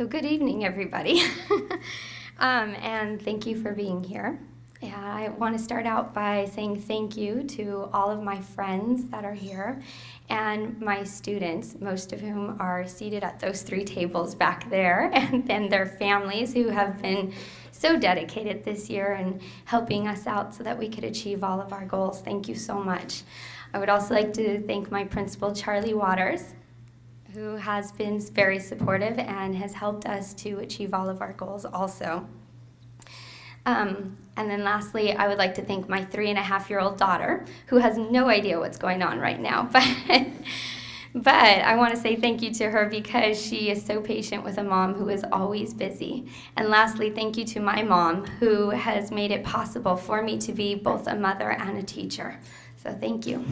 So good evening, everybody. um, and thank you for being here. Yeah, I want to start out by saying thank you to all of my friends that are here and my students, most of whom are seated at those three tables back there, and then their families who have been so dedicated this year and helping us out so that we could achieve all of our goals. Thank you so much. I would also like to thank my principal, Charlie Waters, who has been very supportive and has helped us to achieve all of our goals also. Um, and then lastly, I would like to thank my three and a half year old daughter, who has no idea what's going on right now. But, but I want to say thank you to her because she is so patient with a mom who is always busy. And lastly, thank you to my mom, who has made it possible for me to be both a mother and a teacher. So thank you.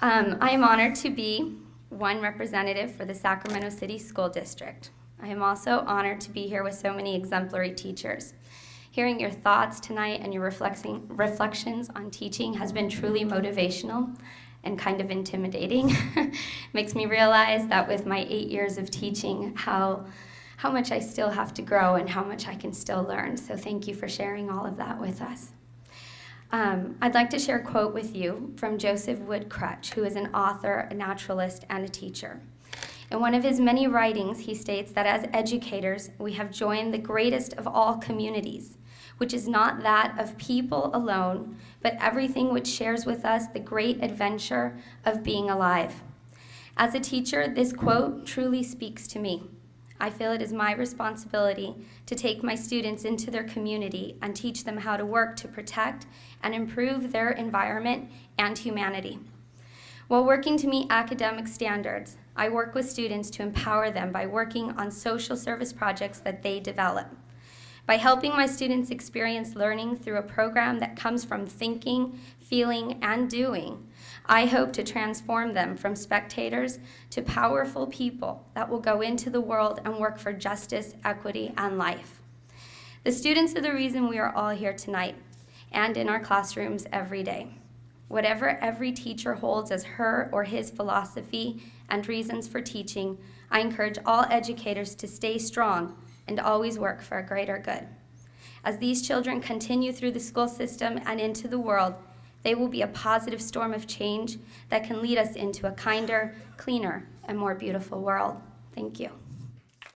Um, I am honored to be one representative for the Sacramento City School District. I am also honored to be here with so many exemplary teachers. Hearing your thoughts tonight and your reflections on teaching has been truly motivational and kind of intimidating. Makes me realize that with my eight years of teaching, how, how much I still have to grow and how much I can still learn. So thank you for sharing all of that with us. Um, I'd like to share a quote with you from Joseph Wood Krutch, who is an author, a naturalist, and a teacher. In one of his many writings, he states that as educators, we have joined the greatest of all communities, which is not that of people alone, but everything which shares with us the great adventure of being alive. As a teacher, this quote truly speaks to me. I feel it is my responsibility to take my students into their community and teach them how to work to protect and improve their environment and humanity. While working to meet academic standards, I work with students to empower them by working on social service projects that they develop. By helping my students experience learning through a program that comes from thinking, feeling, and doing, I hope to transform them from spectators to powerful people that will go into the world and work for justice, equity, and life. The students are the reason we are all here tonight and in our classrooms every day. Whatever every teacher holds as her or his philosophy and reasons for teaching, I encourage all educators to stay strong and always work for a greater good. As these children continue through the school system and into the world, they will be a positive storm of change that can lead us into a kinder, cleaner, and more beautiful world. Thank you.